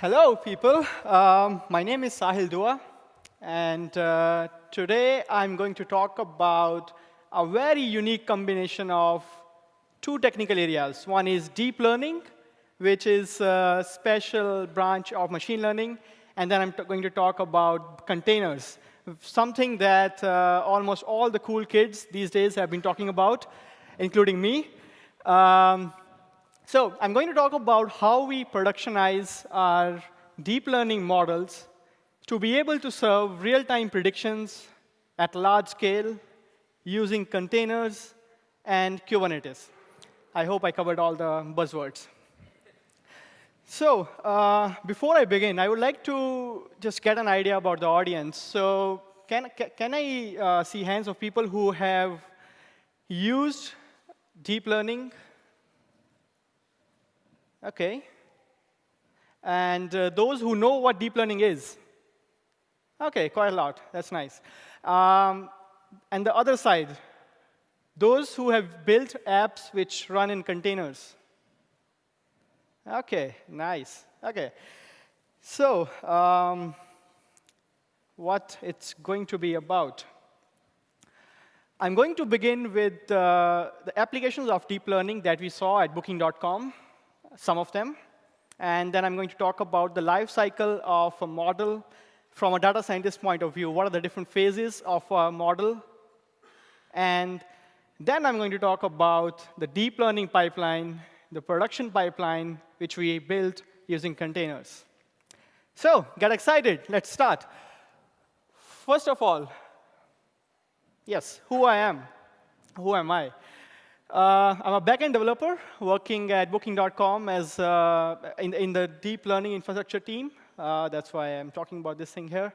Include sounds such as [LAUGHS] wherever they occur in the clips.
Hello, people. Um, my name is Sahil Dua, and uh, today I'm going to talk about a very unique combination of two technical areas. One is deep learning, which is a special branch of machine learning, and then I'm going to talk about containers, something that uh, almost all the cool kids these days have been talking about, including me. Um, so I'm going to talk about how we productionize our deep learning models to be able to serve real-time predictions at large scale using containers and Kubernetes. I hope I covered all the buzzwords. So uh, before I begin, I would like to just get an idea about the audience. So can, can I uh, see hands of people who have used deep learning OK. And uh, those who know what deep learning is? OK, quite a lot. That's nice. Um, and the other side, those who have built apps which run in containers. OK, nice. OK. So um, what it's going to be about. I'm going to begin with uh, the applications of deep learning that we saw at Booking.com some of them. And then I'm going to talk about the life cycle of a model from a data scientist point of view. What are the different phases of a model? And then I'm going to talk about the deep learning pipeline, the production pipeline, which we built using containers. So get excited. Let's start. First of all, yes, who I am. Who am I? Uh, I'm a backend developer working at Booking.com as uh, in, in, the deep learning infrastructure team. Uh, that's why I'm talking about this thing here.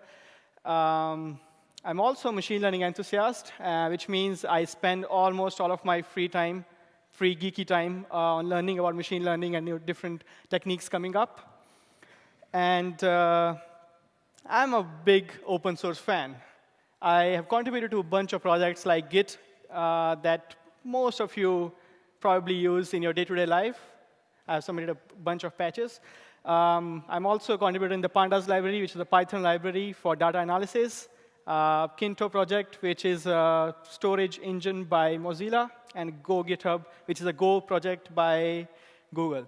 Um, I'm also a machine learning enthusiast, uh, which means I spend almost all of my free time, free geeky time, uh, on learning about machine learning and new different techniques coming up. And uh, I'm a big open source fan. I have contributed to a bunch of projects like Git that most of you probably use in your day-to-day -day life. I've submitted a bunch of patches. Um, I'm also contributing the Pandas library, which is a Python library for data analysis. Uh, Kinto project, which is a storage engine by Mozilla, and Go GitHub, which is a Go project by Google,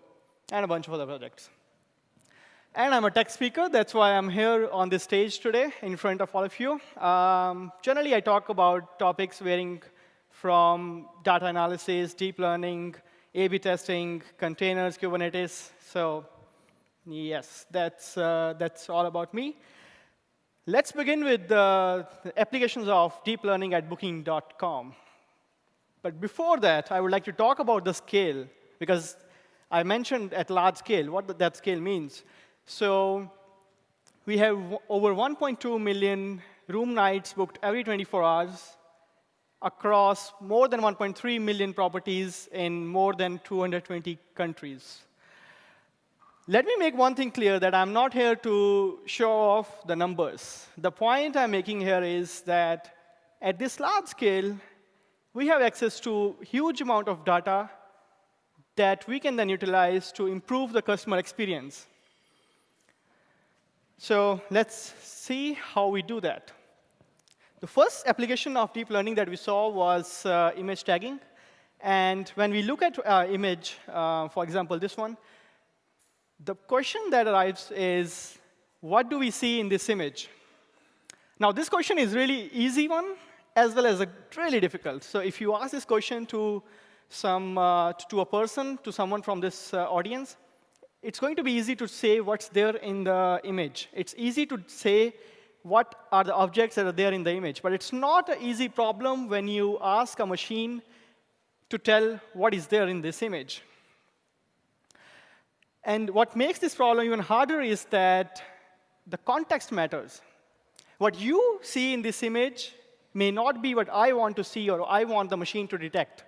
and a bunch of other projects. And I'm a tech speaker. That's why I'm here on this stage today in front of all of you. Um, generally, I talk about topics varying from data analysis, deep learning, A-B testing, containers, Kubernetes. So yes, that's, uh, that's all about me. Let's begin with the applications of deep learning at Booking.com. But before that, I would like to talk about the scale, because I mentioned at large scale what that scale means. So we have over 1.2 million room nights booked every 24 hours across more than 1.3 million properties in more than 220 countries. Let me make one thing clear, that I'm not here to show off the numbers. The point I'm making here is that at this large scale, we have access to huge amount of data that we can then utilize to improve the customer experience. So let's see how we do that. The first application of deep learning that we saw was uh, image tagging. And when we look at uh, image, uh, for example, this one, the question that arrives is, what do we see in this image? Now, this question is really easy one, as well as a really difficult. So if you ask this question to some uh, to a person, to someone from this uh, audience, it's going to be easy to say what's there in the image. It's easy to say what are the objects that are there in the image. But it's not an easy problem when you ask a machine to tell what is there in this image. And what makes this problem even harder is that the context matters. What you see in this image may not be what I want to see or I want the machine to detect.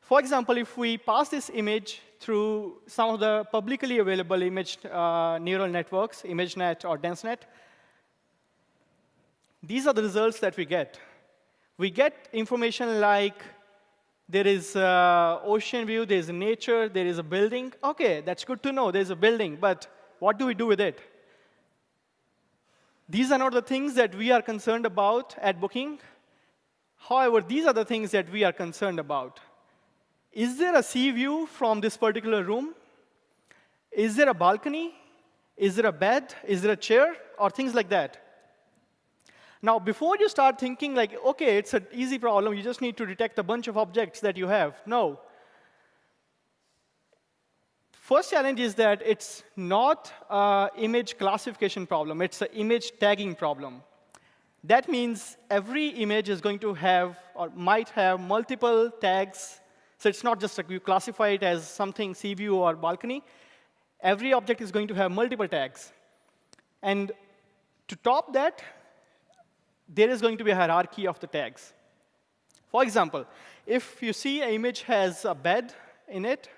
For example, if we pass this image through some of the publicly available image uh, neural networks, ImageNet or DenseNet, these are the results that we get. We get information like there is uh, ocean view, there is nature, there is a building. OK, that's good to know. There's a building. But what do we do with it? These are not the things that we are concerned about at Booking. However, these are the things that we are concerned about. Is there a sea view from this particular room? Is there a balcony? Is there a bed? Is there a chair? Or things like that. Now, before you start thinking like, OK, it's an easy problem. You just need to detect a bunch of objects that you have. No. First challenge is that it's not an image classification problem. It's an image tagging problem. That means every image is going to have or might have multiple tags. So it's not just like you classify it as something sea view or balcony. Every object is going to have multiple tags. And to top that, there is going to be a hierarchy of the tags. For example, if you see an image has a bed in it,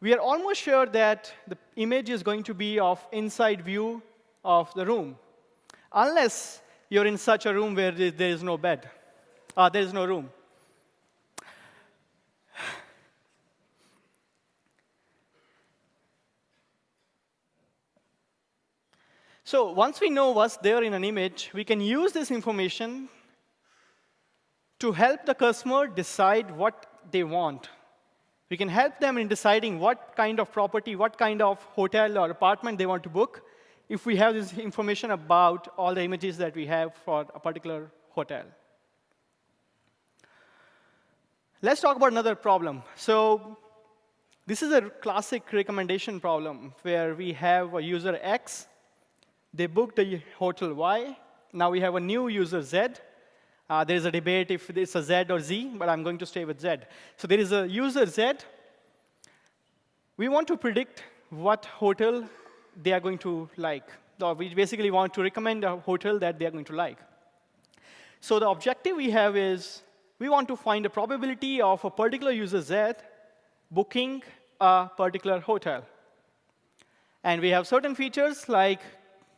we are almost sure that the image is going to be of inside view of the room, unless you're in such a room where there is no bed, uh, there is no room. So once we know what's there in an image, we can use this information to help the customer decide what they want. We can help them in deciding what kind of property, what kind of hotel or apartment they want to book if we have this information about all the images that we have for a particular hotel. Let's talk about another problem. So this is a classic recommendation problem where we have a user X. They booked a hotel Y. Now we have a new user Z. Uh, there is a debate if it's a Z or Z, but I'm going to stay with Z. So there is a user Z. We want to predict what hotel they are going to like. We basically want to recommend a hotel that they are going to like. So the objective we have is we want to find a probability of a particular user Z booking a particular hotel. And we have certain features like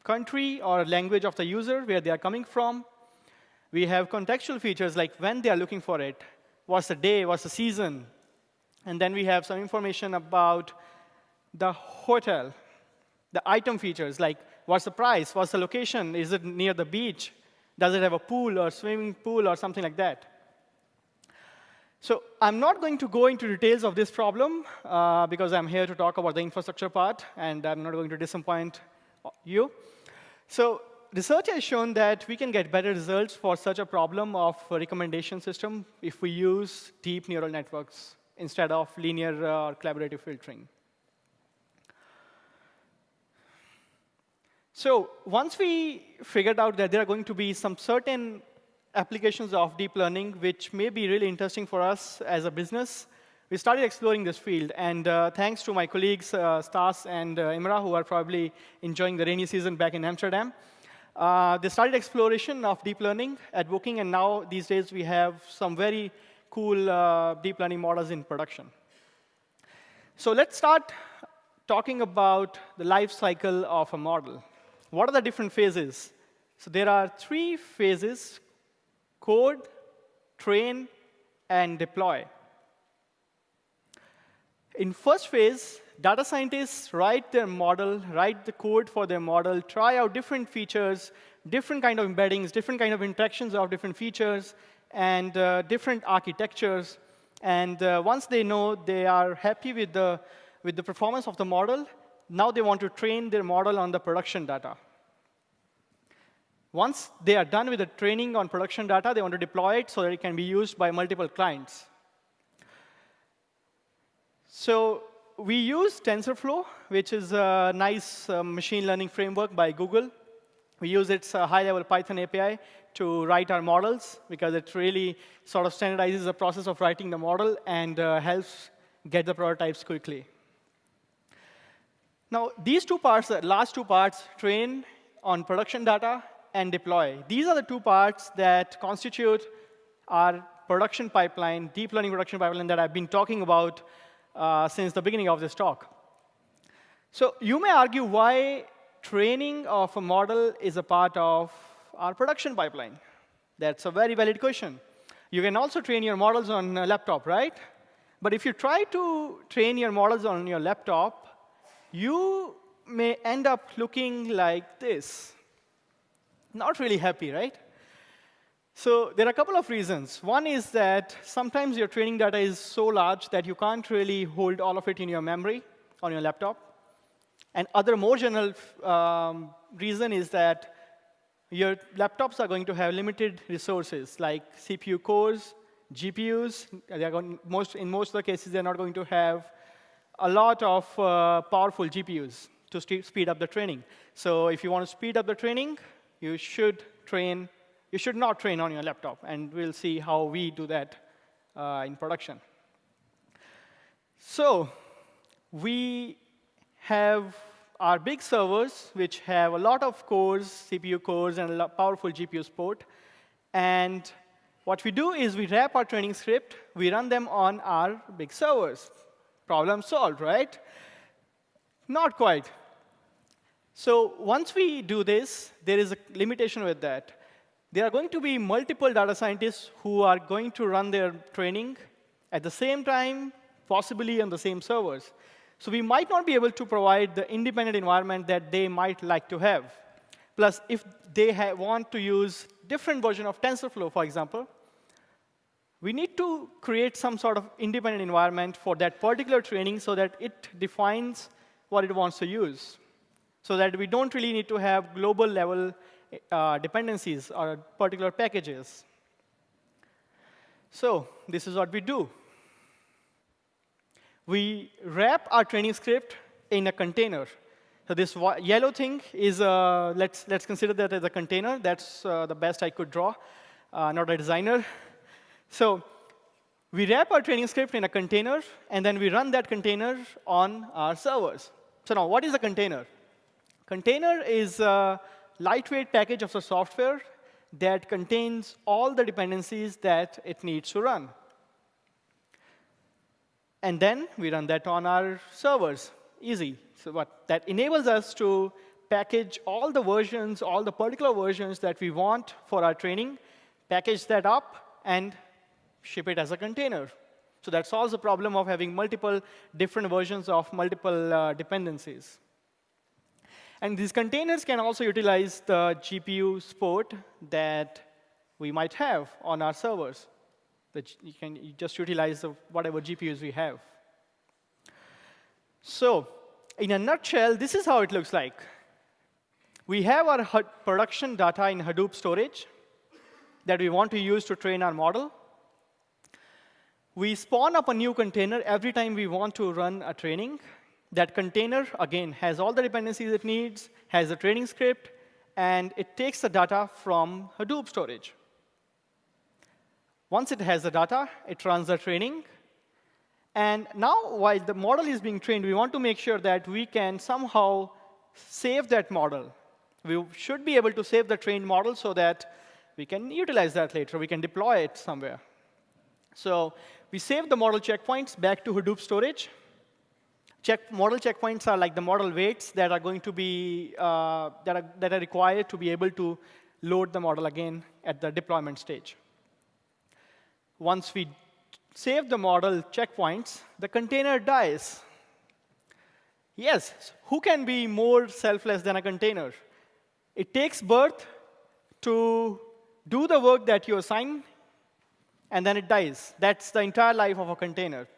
country or language of the user, where they are coming from, we have contextual features like when they are looking for it, what's the day, what's the season. And then we have some information about the hotel, the item features, like what's the price, what's the location, is it near the beach, does it have a pool or swimming pool or something like that. So I'm not going to go into details of this problem uh, because I'm here to talk about the infrastructure part, and I'm not going to disappoint you. So research has shown that we can get better results for such a problem of a recommendation system if we use deep neural networks instead of linear uh, or collaborative filtering. So once we figured out that there are going to be some certain applications of deep learning which may be really interesting for us as a business, we started exploring this field. And uh, thanks to my colleagues, uh, Stas and uh, Imra, who are probably enjoying the rainy season back in Amsterdam, uh, they started exploration of deep learning at Booking, and now these days we have some very cool uh, deep learning models in production. So let's start talking about the life cycle of a model. What are the different phases? So there are three phases, code, train, and deploy. In first phase, data scientists write their model, write the code for their model, try out different features, different kind of embeddings, different kind of interactions of different features, and uh, different architectures. And uh, once they know they are happy with the, with the performance of the model, now they want to train their model on the production data. Once they are done with the training on production data, they want to deploy it so that it can be used by multiple clients. So we use TensorFlow, which is a nice uh, machine learning framework by Google. We use its uh, high-level Python API to write our models, because it really sort of standardizes the process of writing the model and uh, helps get the prototypes quickly. Now, these two parts, the last two parts, train on production data and deploy. These are the two parts that constitute our production pipeline, deep learning production pipeline that I've been talking about uh, since the beginning of this talk. So you may argue why training of a model is a part of our production pipeline. That's a very valid question. You can also train your models on a laptop, right? But if you try to train your models on your laptop, you may end up looking like this. Not really happy, right? So there are a couple of reasons. One is that sometimes your training data is so large that you can't really hold all of it in your memory on your laptop. And other more general um, reason is that your laptops are going to have limited resources, like CPU cores, GPUs. Going, most, in most of the cases, they're not going to have a lot of uh, powerful GPUs to speed up the training. So if you want to speed up the training, you should train you should not train on your laptop, and we'll see how we do that uh, in production. So we have our big servers, which have a lot of cores, CPU cores, and a powerful GPU support. And what we do is we wrap our training script, we run them on our big servers. Problem solved, right? Not quite. So once we do this, there is a limitation with that there are going to be multiple data scientists who are going to run their training at the same time, possibly on the same servers. So we might not be able to provide the independent environment that they might like to have. Plus, if they want to use different version of TensorFlow, for example, we need to create some sort of independent environment for that particular training so that it defines what it wants to use. So that we don't really need to have global level uh, dependencies or particular packages. So this is what we do. We wrap our training script in a container. So this yellow thing is, uh, let's, let's consider that as a container. That's uh, the best I could draw, uh, not a designer. So we wrap our training script in a container, and then we run that container on our servers. So now, what is a container? Container is uh, lightweight package of the software that contains all the dependencies that it needs to run. And then we run that on our servers. Easy. So what that enables us to package all the versions, all the particular versions that we want for our training, package that up, and ship it as a container. So that solves the problem of having multiple different versions of multiple uh, dependencies. And these containers can also utilize the GPU support that we might have on our servers. That you can just utilize whatever GPUs we have. So in a nutshell, this is how it looks like. We have our production data in Hadoop storage that we want to use to train our model. We spawn up a new container every time we want to run a training. That container, again, has all the dependencies it needs, has a training script, and it takes the data from Hadoop storage. Once it has the data, it runs the training. And now, while the model is being trained, we want to make sure that we can somehow save that model. We should be able to save the trained model so that we can utilize that later. We can deploy it somewhere. So we save the model checkpoints back to Hadoop storage. Check, model checkpoints are like the model weights that are going to be, uh, that, are, that are required to be able to load the model again at the deployment stage. Once we save the model checkpoints, the container dies. Yes, who can be more selfless than a container? It takes birth to do the work that you assign, and then it dies. That's the entire life of a container.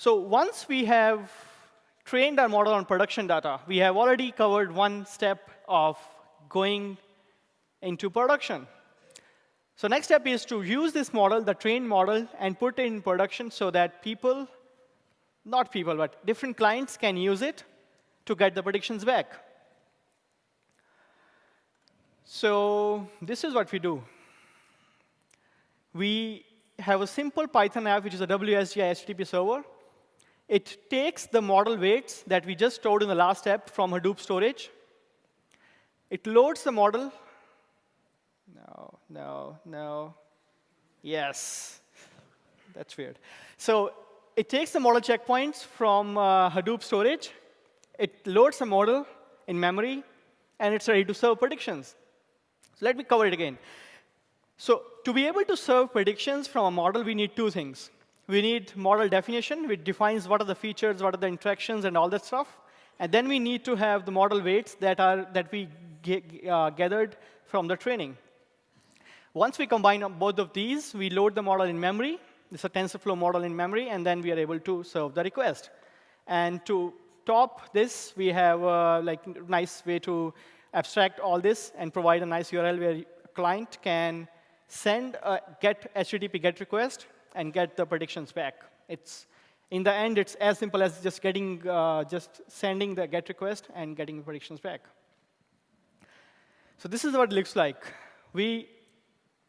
So once we have trained our model on production data, we have already covered one step of going into production. So next step is to use this model, the trained model, and put it in production so that people, not people, but different clients can use it to get the predictions back. So this is what we do. We have a simple Python app, which is a WSGI HTTP server. It takes the model weights that we just stored in the last step from Hadoop storage. It loads the model. No, no, no. Yes. That's weird. So it takes the model checkpoints from uh, Hadoop storage. It loads the model in memory, and it's ready to serve predictions. So let me cover it again. So to be able to serve predictions from a model, we need two things. We need model definition, which defines what are the features, what are the interactions, and all that stuff. And then we need to have the model weights that, are, that we uh, gathered from the training. Once we combine both of these, we load the model in memory. It's a TensorFlow model in memory, and then we are able to serve the request. And to top this, we have a like, nice way to abstract all this and provide a nice URL where client can send a get HTTP GET request and get the predictions back. It's in the end, it's as simple as just getting, uh, just sending the GET request and getting predictions back. So this is what it looks like. We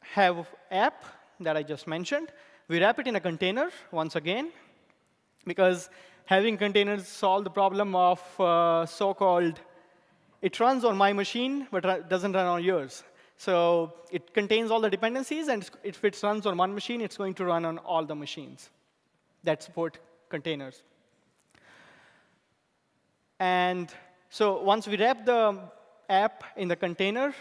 have app that I just mentioned. We wrap it in a container once again, because having containers solve the problem of uh, so-called, it runs on my machine, but doesn't run on yours. So it contains all the dependencies, and if it runs on one machine, it's going to run on all the machines that support containers. And so once we wrap the app in the container,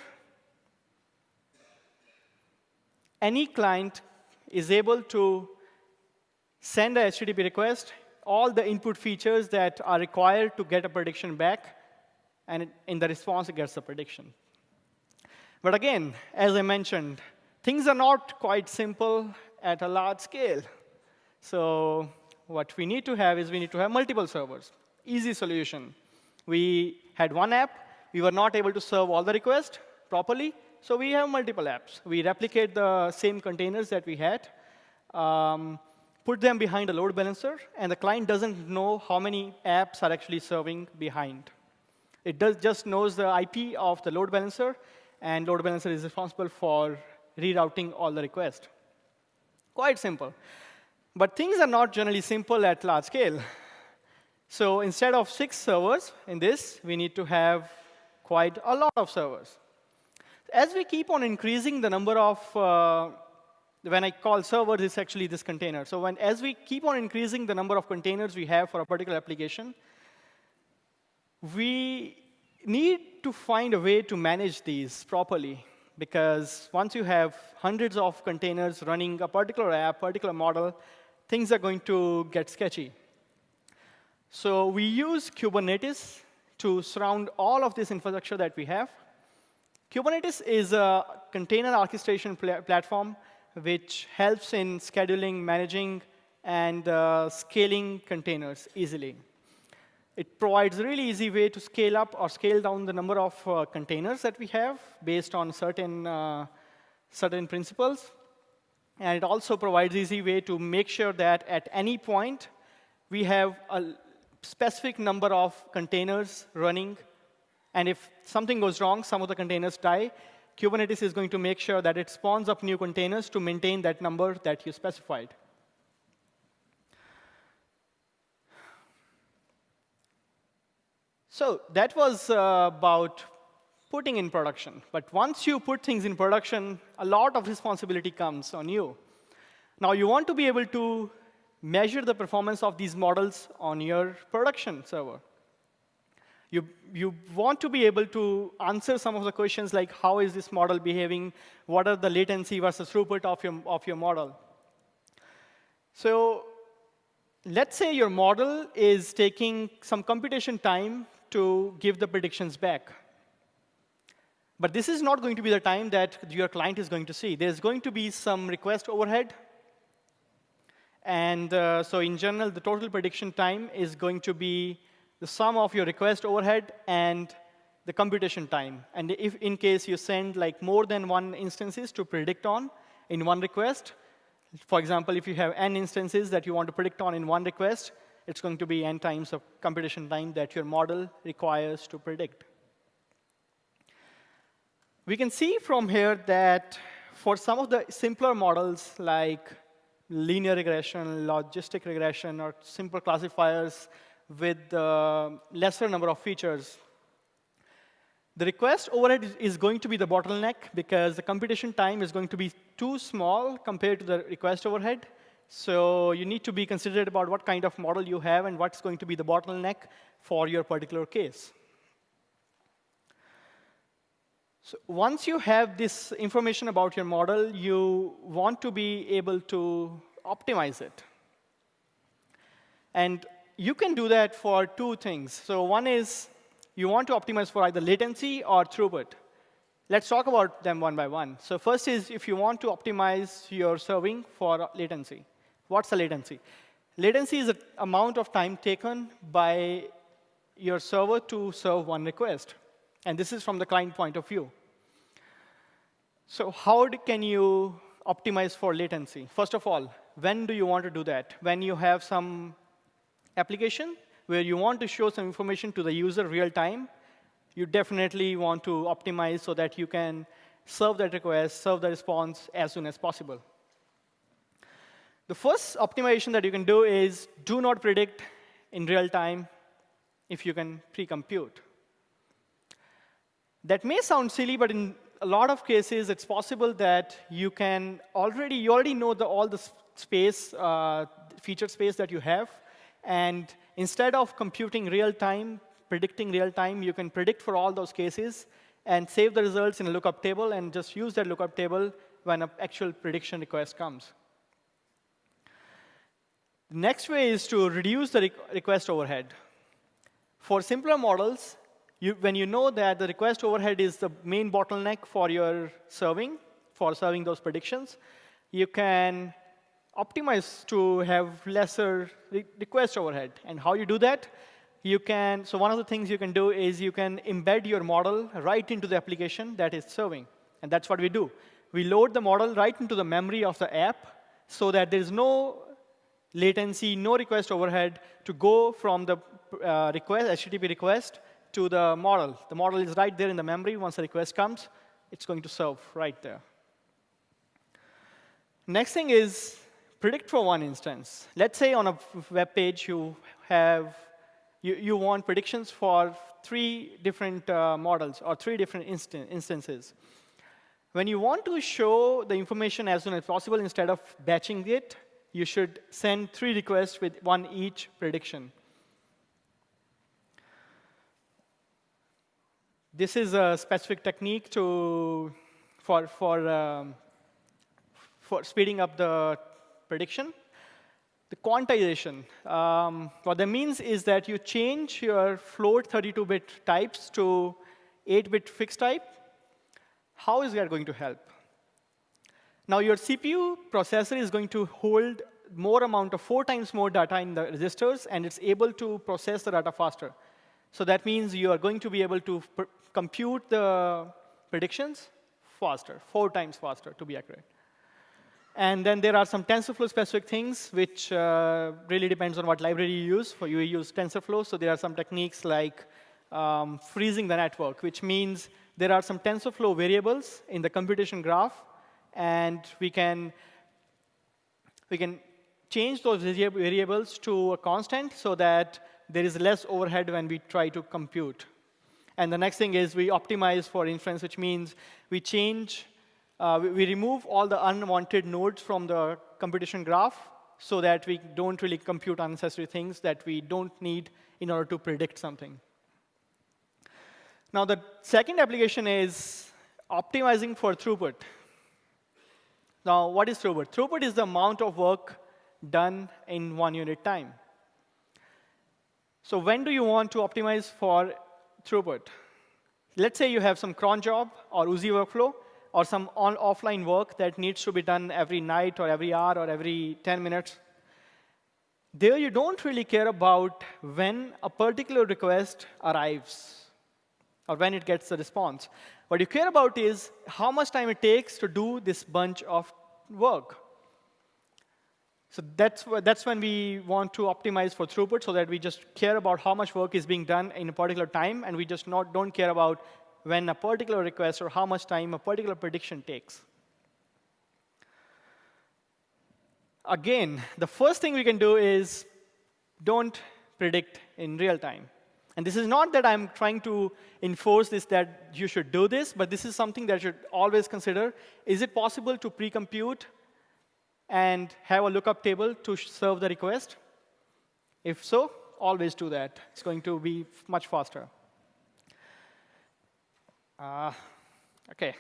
any client is able to send a HTTP request, all the input features that are required to get a prediction back, and in the response, it gets a prediction. But again, as I mentioned, things are not quite simple at a large scale. So what we need to have is we need to have multiple servers. Easy solution. We had one app. We were not able to serve all the requests properly, so we have multiple apps. We replicate the same containers that we had, um, put them behind a load balancer, and the client doesn't know how many apps are actually serving behind. It does just knows the IP of the load balancer, and load balancer is responsible for rerouting all the requests. Quite simple. But things are not generally simple at large scale. So instead of six servers in this, we need to have quite a lot of servers. As we keep on increasing the number of, uh, when I call servers, it's actually this container. So when, as we keep on increasing the number of containers we have for a particular application, we need to find a way to manage these properly. Because once you have hundreds of containers running a particular app, particular model, things are going to get sketchy. So we use Kubernetes to surround all of this infrastructure that we have. Kubernetes is a container orchestration pl platform which helps in scheduling, managing, and uh, scaling containers easily. It provides a really easy way to scale up or scale down the number of uh, containers that we have based on certain, uh, certain principles. And it also provides easy way to make sure that at any point, we have a specific number of containers running. And if something goes wrong, some of the containers die, Kubernetes is going to make sure that it spawns up new containers to maintain that number that you specified. So that was uh, about putting in production. But once you put things in production, a lot of responsibility comes on you. Now, you want to be able to measure the performance of these models on your production server. You, you want to be able to answer some of the questions like, how is this model behaving? What are the latency versus throughput of your, of your model? So let's say your model is taking some computation time to give the predictions back. But this is not going to be the time that your client is going to see. There's going to be some request overhead. And uh, so in general, the total prediction time is going to be the sum of your request overhead and the computation time. And if in case you send like more than one instances to predict on in one request, for example, if you have n instances that you want to predict on in one request, it's going to be n times of computation time that your model requires to predict. We can see from here that for some of the simpler models like linear regression, logistic regression, or simple classifiers with lesser number of features, the request overhead is going to be the bottleneck because the computation time is going to be too small compared to the request overhead. So you need to be considerate about what kind of model you have and what's going to be the bottleneck for your particular case. So once you have this information about your model, you want to be able to optimize it. And you can do that for two things. So one is you want to optimize for either latency or throughput. Let's talk about them one by one. So first is if you want to optimize your serving for latency. What's the latency? Latency is the amount of time taken by your server to serve one request. And this is from the client point of view. So how can you optimize for latency? First of all, when do you want to do that? When you have some application where you want to show some information to the user real time, you definitely want to optimize so that you can serve that request, serve the response as soon as possible. The first optimization that you can do is do not predict in real time if you can pre-compute. That may sound silly, but in a lot of cases, it's possible that you can already, you already know the, all the space, uh, feature space that you have. And instead of computing real time, predicting real time, you can predict for all those cases and save the results in a lookup table and just use that lookup table when an actual prediction request comes. The next way is to reduce the request overhead. For simpler models, you, when you know that the request overhead is the main bottleneck for your serving, for serving those predictions, you can optimize to have lesser re request overhead. And how you do that? you can, so one of the things you can do is you can embed your model right into the application that is serving. And that's what we do. We load the model right into the memory of the app so that there's no latency, no request overhead to go from the uh, request, HTTP request to the model. The model is right there in the memory. Once the request comes, it's going to serve right there. Next thing is predict for one instance. Let's say on a web page you have you, you want predictions for three different uh, models or three different instan instances. When you want to show the information as soon as possible instead of batching it, you should send three requests with one each prediction. This is a specific technique to, for, for, um, for speeding up the prediction. The quantization, um, what that means is that you change your float 32-bit types to 8-bit fixed type. How is that going to help? Now, your CPU processor is going to hold more amount of four times more data in the registers, and it's able to process the data faster. So that means you are going to be able to compute the predictions faster, four times faster, to be accurate. And then there are some TensorFlow specific things, which uh, really depends on what library you use. For you, use TensorFlow, so there are some techniques like um, freezing the network, which means there are some TensorFlow variables in the computation graph, and we can we can change those variables to a constant so that there is less overhead when we try to compute. And the next thing is we optimize for inference, which means we change uh, we, we, remove all the unwanted nodes from the computation graph so that we don't really compute unnecessary things that we don't need in order to predict something. Now, the second application is optimizing for throughput. Now, what is throughput? Throughput is the amount of work done in one unit time. So when do you want to optimize for throughput? Let's say you have some cron job or Oozie workflow, or some on offline work that needs to be done every night or every hour or every 10 minutes. There you don't really care about when a particular request arrives or when it gets the response. What you care about is how much time it takes to do this bunch of work. So that's, that's when we want to optimize for throughput so that we just care about how much work is being done in a particular time, and we just not, don't care about when a particular request or how much time a particular prediction takes. Again, the first thing we can do is don't predict in real time. And this is not that I'm trying to enforce this that you should do this, but this is something that you should always consider. Is it possible to pre-compute and have a lookup table to serve the request? If so, always do that. It's going to be much faster. Uh, OK,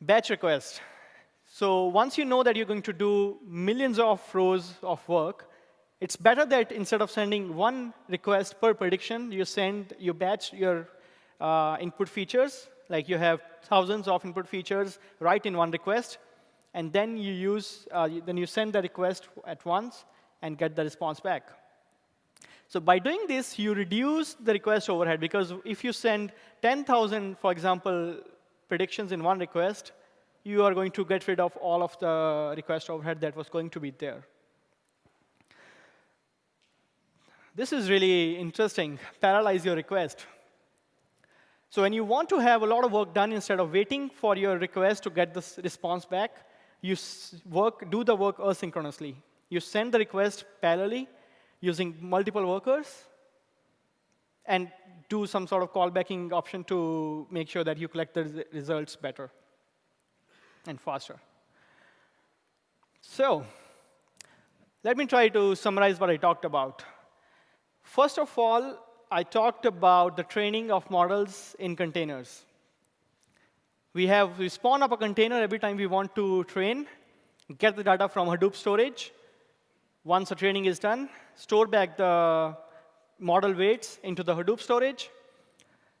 batch request. So once you know that you're going to do millions of rows of work, It's better that instead of sending one request per prediction, you send, you batch your uh, input features, like you have thousands of input features right in one request, and then you use, uh, then you send the request at once and get the response back. So by doing this, you reduce the request overhead, because if you send 10,000, for example, predictions in one request, you are going to get rid of all of the request overhead that was going to be there. This is really interesting. Parallelize your request. So when you want to have a lot of work done instead of waiting for your request to get this response back, you work, do the work asynchronously. You send the request parallelly using multiple workers and do some sort of callbacking option to make sure that you collect the results better and faster. So let me try to summarize what I talked about. First of all, I talked about the training of models in containers. We have we spawn up a container every time we want to train, get the data from Hadoop storage. Once the training is done, store back the model weights into the Hadoop storage.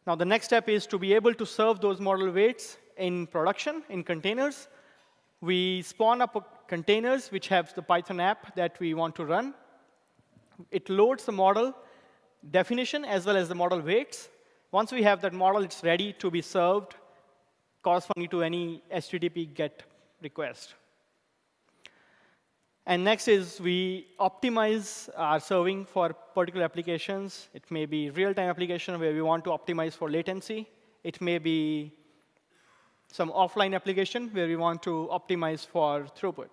Now the next step is to be able to serve those model weights in production, in containers. We spawn up containers which have the Python app that we want to run. It loads the model definition as well as the model weights. Once we have that model, it's ready to be served corresponding to any HTTP GET request. And next is we optimize our serving for particular applications. It may be real-time application where we want to optimize for latency. It may be some offline application where we want to optimize for throughput.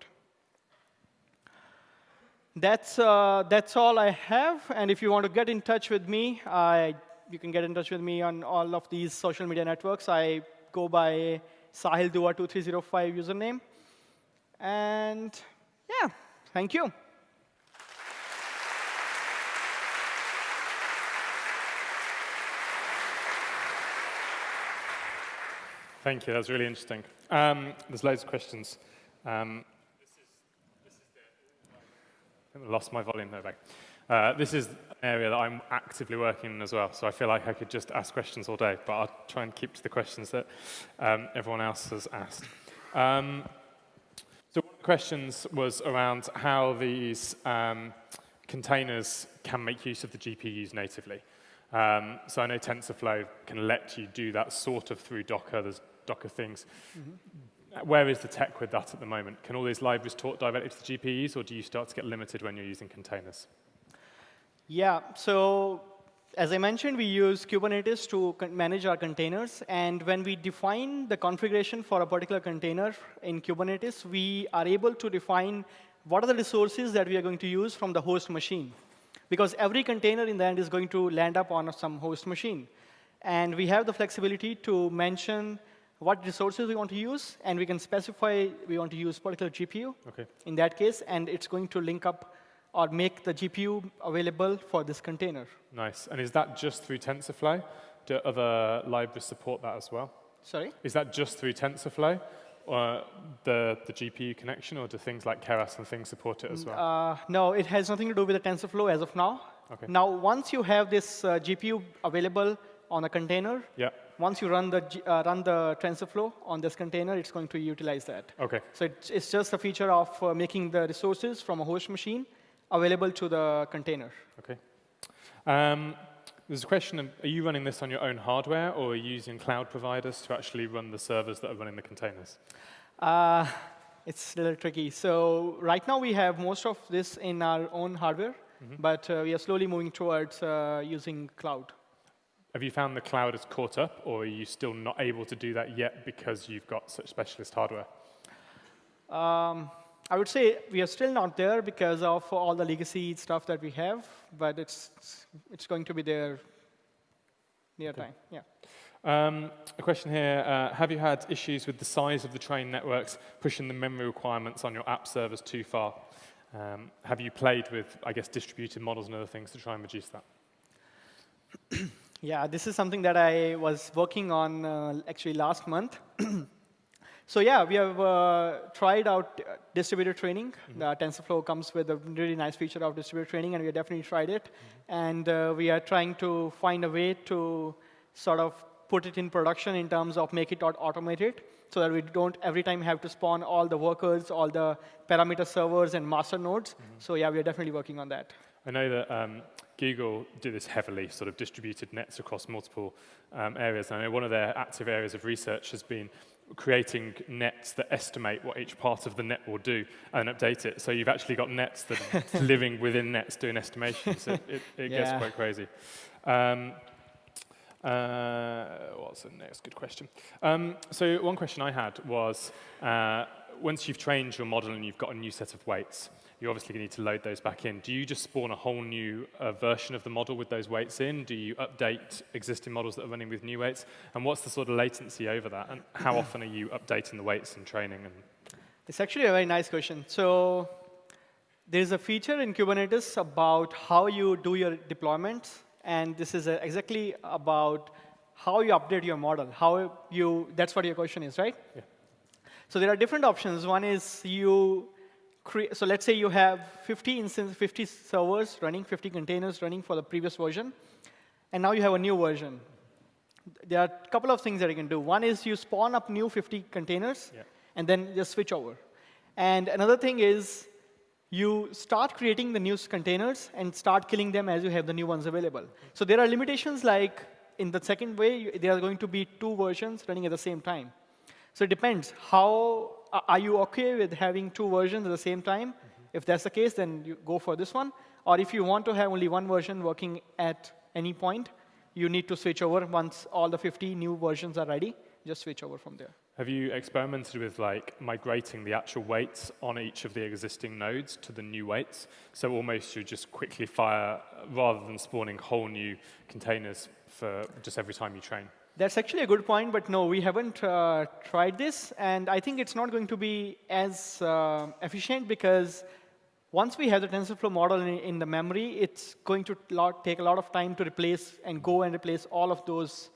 That's, uh, that's all I have. And if you want to get in touch with me, I, you can get in touch with me on all of these social media networks. I go by Sahil Dua 2305 username. And yeah, thank you. Thank you. That's really interesting. Um, there's loads of questions. Um, I lost my volume there. Uh, this is an area that I'm actively working in as well, so I feel like I could just ask questions all day, but I'll try and keep to the questions that um, everyone else has asked. Um, so one of the questions was around how these um, containers can make use of the GPUs natively. Um, so I know TensorFlow can let you do that sort of through Docker. There's Docker things. Mm -hmm where is the tech with that at the moment? Can all these libraries talk directly to the GPUs, or do you start to get limited when you're using containers? Yeah, so as I mentioned, we use Kubernetes to manage our containers. And when we define the configuration for a particular container in Kubernetes, we are able to define what are the resources that we are going to use from the host machine. Because every container in the end is going to land up on some host machine. And we have the flexibility to mention what resources we want to use, and we can specify we want to use particular GPU okay. in that case, and it's going to link up or make the GPU available for this container. Nice. And is that just through TensorFlow? Do other libraries support that as well? Sorry? Is that just through TensorFlow, or the, the GPU connection, or do things like Keras and things support it as well? Uh, no, it has nothing to do with the TensorFlow as of now. Okay. Now, once you have this uh, GPU available on a container, yeah once you run the, uh, run the TensorFlow on this container, it's going to utilize that. Okay. So it's, it's just a feature of uh, making the resources from a host machine available to the container. Okay. Um, there's a question, are you running this on your own hardware, or are you using cloud providers to actually run the servers that are running the containers? Uh, it's a little tricky. So right now, we have most of this in our own hardware, mm -hmm. but uh, we are slowly moving towards uh, using cloud. Have you found the cloud has caught up, or are you still not able to do that yet because you've got such specialist hardware? Um, I would say we are still not there because of all the legacy stuff that we have, but it's, it's going to be there near okay. time. Yeah. Um, a question here, uh, have you had issues with the size of the train networks pushing the memory requirements on your app servers too far? Um, have you played with, I guess, distributed models and other things to try and reduce that? [CLEARS THROAT] Yeah, this is something that I was working on uh, actually last month. [CLEARS THROAT] So yeah, we have uh, tried out uh, distributed training. Mm -hmm. The TensorFlow comes with a really nice feature of distributed training, and we definitely tried it. Mm -hmm. And uh, we are trying to find a way to sort of put it in production in terms of make it automated so that we don't every time have to spawn all the workers, all the parameter servers and master nodes. Mm -hmm. So yeah, we are definitely working on that. I know that um, Google do this heavily, sort of distributed nets across multiple um, areas. And I know one of their active areas of research has been creating nets that estimate what each part of the net will do and update it. So you've actually got nets that [LAUGHS] are living within nets doing estimations. It, it, it yeah. gets quite crazy. Um, uh, what's the next good question? Um, so one question I had was, uh, once you've trained your model and you've got a new set of weights, you obviously need to load those back in. Do you just spawn a whole new uh, version of the model with those weights in? Do you update existing models that are running with new weights? And what's the sort of latency over that? And how [CLEARS THROAT] often are you updating the weights and training? And it's actually a very nice question. So there's a feature in Kubernetes about how you do your deployments. And this is exactly about how you update your model. How you, that's what your question is, right? Yeah. So there are different options. One is you so let's say you have 50 instances, 50 servers running, 50 containers running for the previous version, and now you have a new version. There are a couple of things that you can do. One is you spawn up new 50 containers, yeah. and then just switch over. And another thing is you start creating the new containers and start killing them as you have the new ones available. So there are limitations like in the second way, there are going to be two versions running at the same time. So it depends how are you OK with having two versions at the same time? Mm -hmm. If that's the case, then you go for this one. Or if you want to have only one version working at any point, you need to switch over once all the 50 new versions are ready. Just switch over from there. Have you experimented with like migrating the actual weights on each of the existing nodes to the new weights? So almost you just quickly fire rather than spawning whole new containers for just every time you train. That's actually a good point, but no, we haven't uh, tried this. And I think it's not going to be as uh, efficient because once we have the TensorFlow model in, in the memory, it's going to lot, take a lot of time to replace and go and replace all of those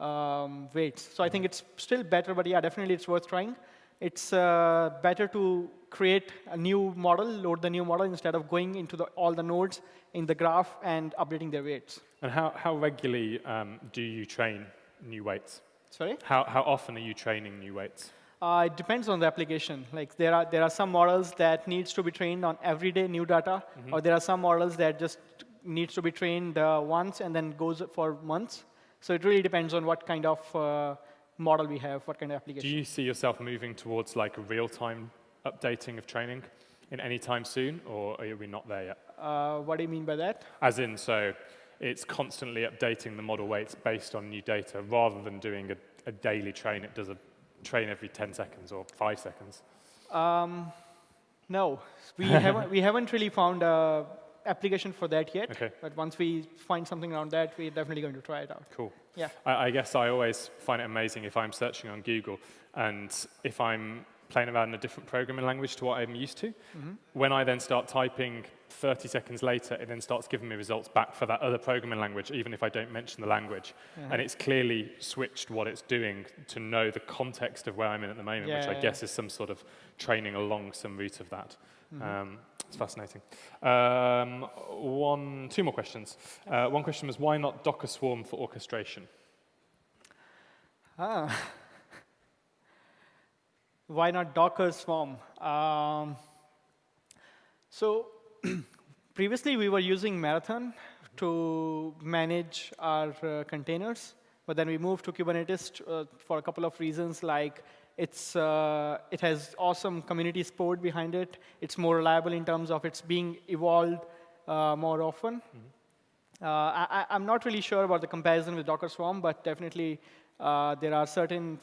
um, weights. So I think it's still better, but yeah, definitely it's worth trying. It's uh, better to create a new model, load the new model, instead of going into the, all the nodes in the graph and updating their weights. And how, how regularly um, do you train new weights? Sorry? How, how often are you training new weights? Uh, it depends on the application. Like there are, there are some models that needs to be trained on everyday new data, mm -hmm. or there are some models that just needs to be trained uh, once and then goes for months. So it really depends on what kind of uh, model we have, what kind of application. Do you see yourself moving towards like a real-time updating of training in any time soon, or are we not there yet? Uh, what do you mean by that? As in, so it's constantly updating the model weights based on new data rather than doing a, a daily train. It does a train every 10 seconds or five seconds. Um, no, we [LAUGHS] haven't, we haven't really found a application for that yet. Okay. But once we find something around that, we're definitely going to try it out. Cool. Yeah. I, I guess I always find it amazing if I'm searching on Google and if I'm playing around in a different programming language to what I'm used to. Mm -hmm. When I then start typing 30 seconds later, it then starts giving me results back for that other programming language, even if I don't mention the language. Yeah. And it's clearly switched what it's doing to know the context of where I'm in at the moment, yeah, which I yeah. guess is some sort of training along some route of that. Mm -hmm. um, it's fascinating. Um, one, two more questions. Uh, one question was, why not Docker Swarm for orchestration? Ah. [LAUGHS] why not Docker Swarm? Um, so previously, we were using Marathon to manage our uh, containers, but then we moved to Kubernetes uh, for a couple of reasons, like it's, uh, it has awesome community support behind it. It's more reliable in terms of it's being evolved uh, more often. Mm -hmm. I, am not really sure about the comparison with Docker Swarm, but definitely uh, there are certain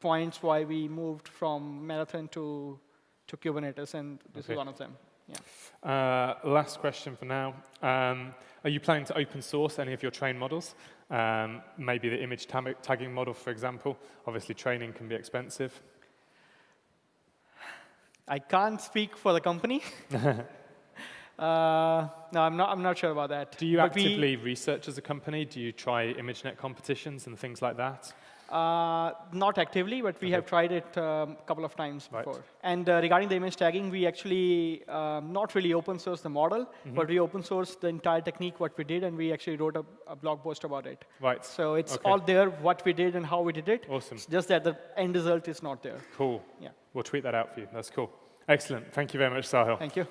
points why we moved from Marathon to, to Kubernetes, and this okay. is one of them. Yeah. Uh, last question for now. Um, are you planning to open source any of your train models? Um, maybe the image tagging model, for example. Obviously, training can be expensive. I can't speak for the company. [LAUGHS] uh, no, I'm not, I'm not sure about that. Do you but actively we, research as a company? Do you try ImageNet competitions and things like that? Uh, not actively, but we have tried it um, a couple of times Right. before. And uh, regarding the image tagging, we actually um, not really open source the model, Mm-hmm. but we open sourced the entire technique, what we did, and we actually wrote a, a blog post about it. Right. So it's Okay. all there, what we did and how we did it. Awesome. It's just that the end result is not there. Cool. Yeah. We'll tweet that out for you. That's cool. Excellent. Thank you very much, Sahil. Thank you.